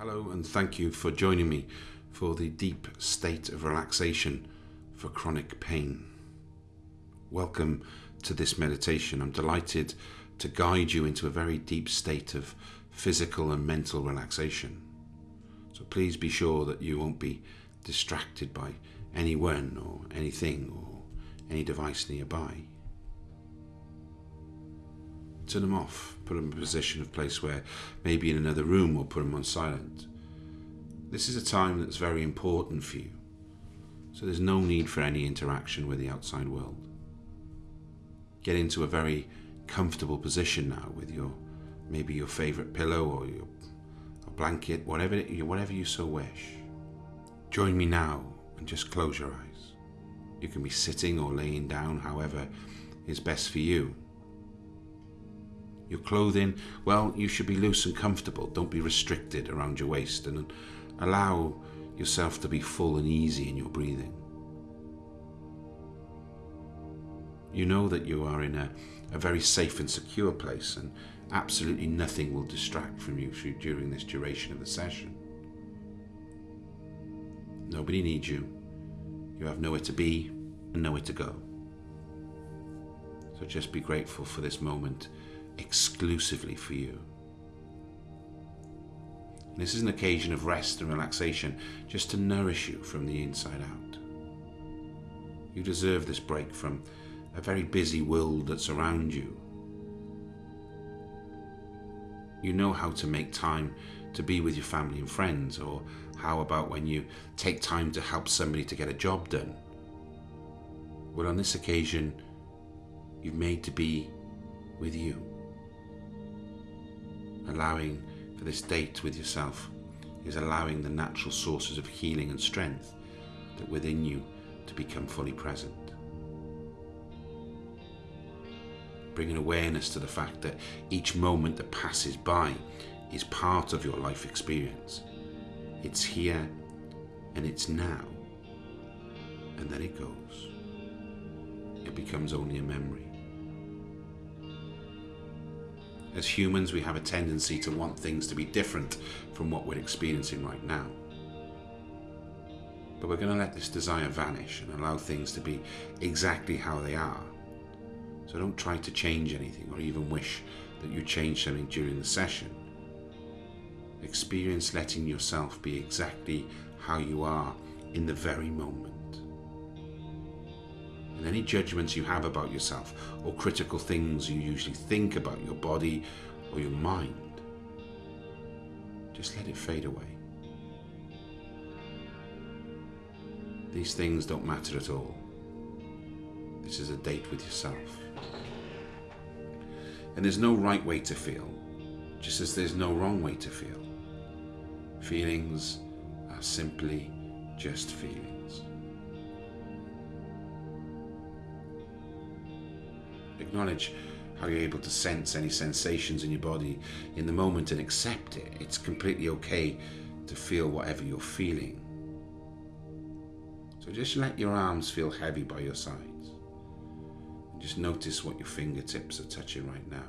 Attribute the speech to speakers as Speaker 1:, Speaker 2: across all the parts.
Speaker 1: Hello, and thank you for joining me for the deep state of relaxation for chronic pain. Welcome to this meditation. I'm delighted to guide you into a very deep state of physical and mental relaxation. So please be sure that you won't be distracted by anyone or anything or any device nearby. Turn them off, put them in a position of place where maybe in another room or put them on silent. This is a time that's very important for you, so there's no need for any interaction with the outside world. Get into a very comfortable position now with your maybe your favorite pillow or your blanket, whatever whatever you so wish. Join me now and just close your eyes. You can be sitting or laying down, however is best for you. Your clothing, well, you should be loose and comfortable. Don't be restricted around your waist and allow yourself to be full and easy in your breathing. You know that you are in a, a very safe and secure place, and absolutely nothing will distract from you during this duration of the session. Nobody needs you. You have nowhere to be and nowhere to go. So just be grateful for this moment exclusively for you. This is an occasion of rest and relaxation just to nourish you from the inside out. You deserve this break from a very busy world that's around you. You know how to make time to be with your family and friends, or how about when you take time to help somebody to get a job done? Well, on this occasion, you've made to be with you allowing for this date with yourself is allowing the natural sources of healing and strength that within you to become fully present. Bringing awareness to the fact that each moment that passes by is part of your life experience. It's here and it's now, and then it goes. It becomes only a memory. As humans, we have a tendency to want things to be different from what we're experiencing right now. But we're going to let this desire vanish and allow things to be exactly how they are. So don't try to change anything or even wish that you change something during the session. Experience letting yourself be exactly how you are in the very moment and any judgments you have about yourself or critical things you usually think about your body or your mind, just let it fade away. These things don't matter at all. This is a date with yourself. And there's no right way to feel, just as there's no wrong way to feel. Feelings are simply just feelings. Acknowledge how you're able to sense any sensations in your body in the moment and accept it. It's completely okay to feel whatever you're feeling. So just let your arms feel heavy by your sides. Just notice what your fingertips are touching right now.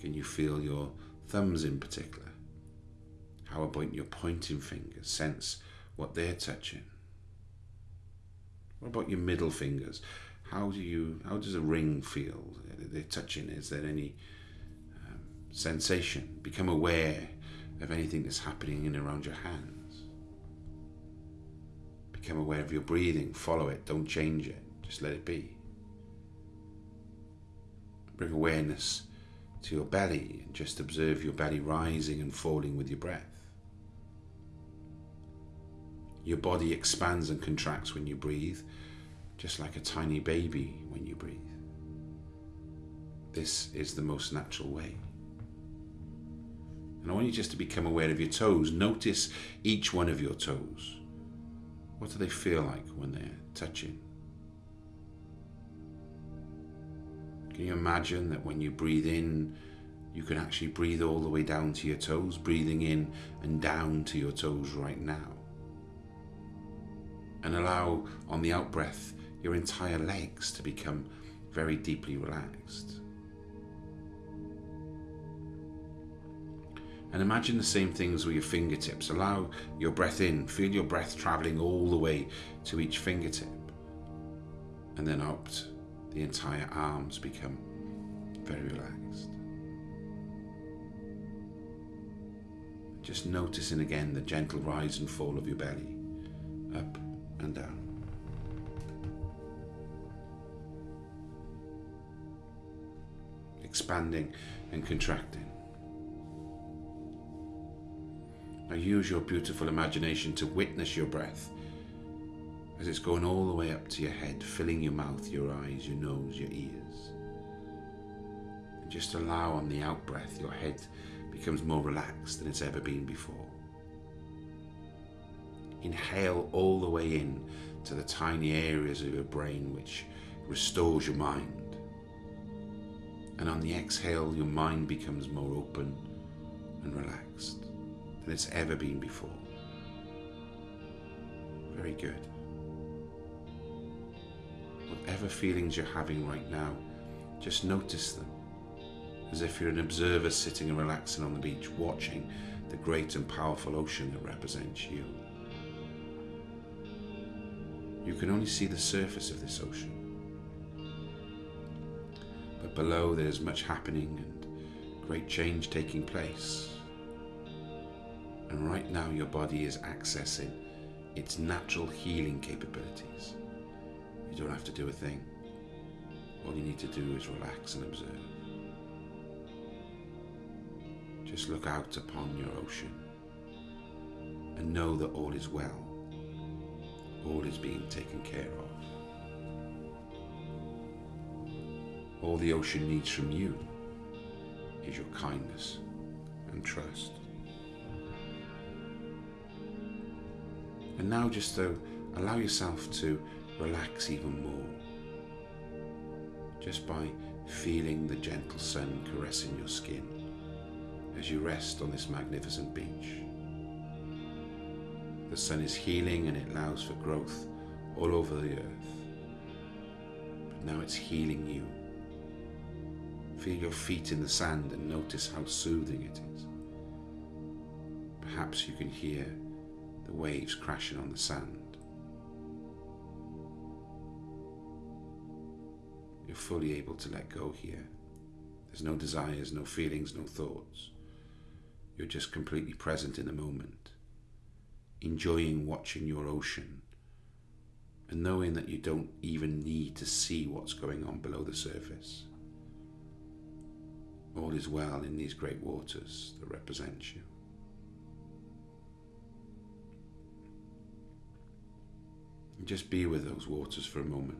Speaker 1: Can you feel your thumbs in particular? How about your pointing fingers? Sense what they're touching. What about your middle fingers? How do you how does a ring feel they're touching? Is there any um, sensation? Become aware of anything that's happening in and around your hands. Become aware of your breathing. Follow it. Don't change it. Just let it be. Bring awareness to your belly and just observe your belly rising and falling with your breath. Your body expands and contracts when you breathe just like a tiny baby when you breathe. This is the most natural way. And I want you just to become aware of your toes. Notice each one of your toes. What do they feel like when they're touching? Can you imagine that when you breathe in, you can actually breathe all the way down to your toes, breathing in and down to your toes right now? And allow on the out breath your entire legs to become very deeply relaxed. And imagine the same things with your fingertips. Allow your breath in, feel your breath traveling all the way to each fingertip. And then out, the entire arms become very relaxed. Just noticing again the gentle rise and fall of your belly, up and down. Expanding and contracting. Now use your beautiful imagination to witness your breath as it's going all the way up to your head, filling your mouth, your eyes, your nose, your ears. And just allow on the out breath your head becomes more relaxed than it's ever been before. Inhale all the way in to the tiny areas of your brain which restores your mind. And on the exhale, your mind becomes more open and relaxed than it's ever been before. Very good. Whatever feelings you're having right now, just notice them as if you're an observer sitting and relaxing on the beach, watching the great and powerful ocean that represents you. You can only see the surface of this ocean. Below there's much happening and great change taking place. And right now, your body is accessing its natural healing capabilities. You don't have to do a thing. All you need to do is relax and observe. Just look out upon your ocean and know that all is well. All is being taken care of. All the ocean needs from you is your kindness and trust. And now just to allow yourself to relax even more. Just by feeling the gentle sun caressing your skin as you rest on this magnificent beach. The sun is healing and it allows for growth all over the earth. But now it's healing you. Feel your feet in the sand and notice how soothing it is. Perhaps you can hear the waves crashing on the sand. You're fully able to let go here. There's no desires, no feelings, no thoughts. You're just completely present in the moment, enjoying watching your ocean and knowing that you don't even need to see what's going on below the surface. All is well in these great waters that represent you. Just be with those waters for a moment.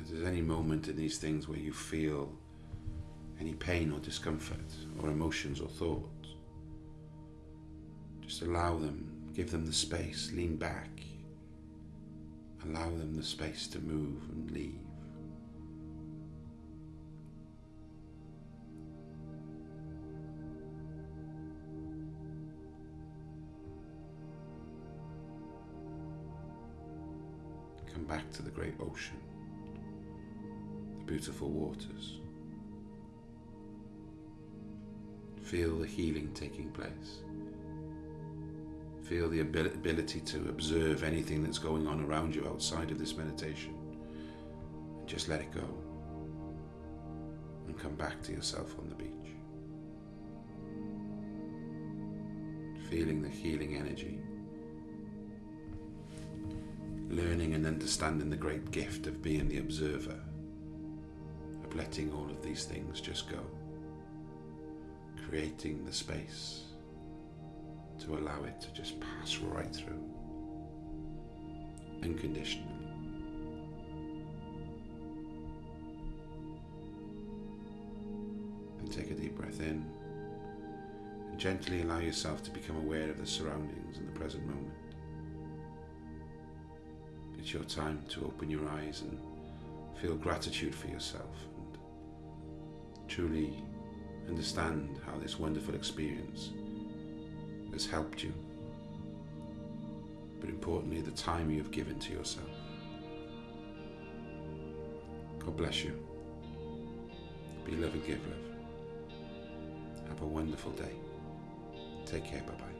Speaker 1: If there's any moment in these things where you feel any pain or discomfort or emotions or thoughts, just allow them, give them the space, lean back, allow them the space to move and leave. Come back to the great ocean, the beautiful waters. Feel the healing taking place. Feel the ability to observe anything that's going on around you outside of this meditation. And just let it go. And come back to yourself on the beach. Feeling the healing energy learning and understanding the great gift of being the observer, of letting all of these things just go, creating the space to allow it to just pass right through, unconditionally. And take a deep breath in and gently allow yourself to become aware of the surroundings in the present moment. It's your time to open your eyes and feel gratitude for yourself and truly understand how this wonderful experience has helped you. But importantly, the time you have given to yourself. God bless you. Be love and give love. Have a wonderful day. Take care. Bye bye.